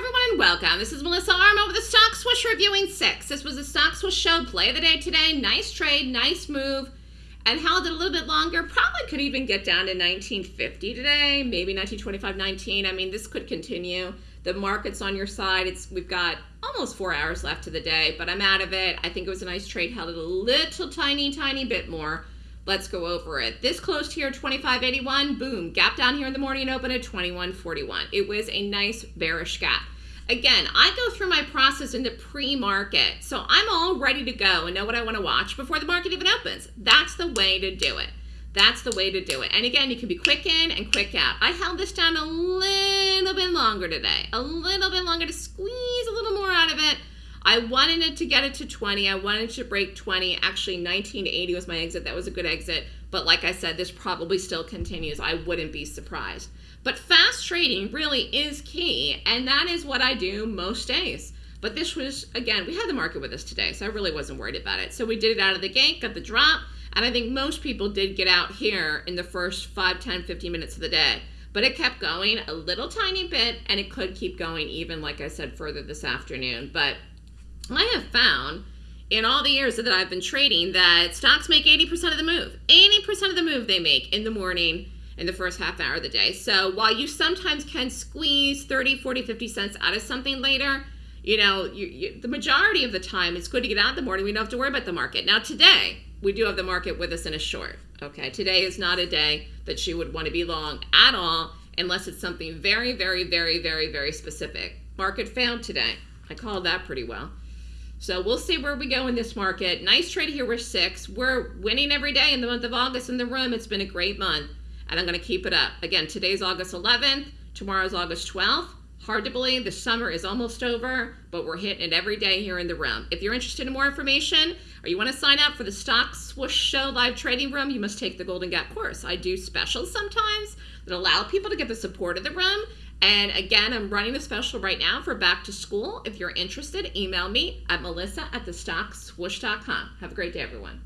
everyone, and welcome. This is Melissa Armo with the Stock Swoosh reviewing six. This was a Stock Swoosh show play of the day today. Nice trade, nice move, and held it a little bit longer. Probably could even get down to 1950 today, maybe 1925, 19. I mean, this could continue. The market's on your side. It's we've got almost four hours left to the day, but I'm out of it. I think it was a nice trade. Held it a little tiny, tiny bit more. Let's go over it. This closed here 25.81. Boom. Gap down here in the morning and open at 21.41. It was a nice bearish gap. Again, I go through my process in the pre-market. So I'm all ready to go and know what I want to watch before the market even opens. That's the way to do it. That's the way to do it. And again, you can be quick in and quick out. I held this down a little bit longer today. A little bit longer to squeeze a little more out of it. I wanted it to get it to 20. I wanted to break 20. Actually, 1980 was my exit. That was a good exit. But like I said, this probably still continues. I wouldn't be surprised. But fast trading really is key, and that is what I do most days. But this was, again, we had the market with us today, so I really wasn't worried about it. So we did it out of the gate, got the drop, and I think most people did get out here in the first 5, 10, 15 minutes of the day. But it kept going a little tiny bit, and it could keep going even, like I said, further this afternoon. But I have found in all the years that I've been trading that stocks make 80% of the move. 80% of the move they make in the morning in the first half hour of the day. So while you sometimes can squeeze 30, 40, 50 cents out of something later, you know, you, you, the majority of the time it's good to get out in the morning. We don't have to worry about the market. Now today, we do have the market with us in a short. Okay, today is not a day that you would want to be long at all unless it's something very, very, very, very, very specific. Market found today. I called that pretty well. So we'll see where we go in this market. Nice trade here. We're six. We're winning every day in the month of August in the room. It's been a great month, and I'm going to keep it up. Again, today's August 11th. Tomorrow's August 12th. Hard to believe the summer is almost over, but we're hitting it every day here in the room. If you're interested in more information or you want to sign up for the Stock Swoosh Show live trading room, you must take the Golden Gap course. I do specials sometimes that allow people to get the support of the room and again, I'm running a special right now for back to school. If you're interested, email me at melissa at thestockswoosh.com. Have a great day, everyone.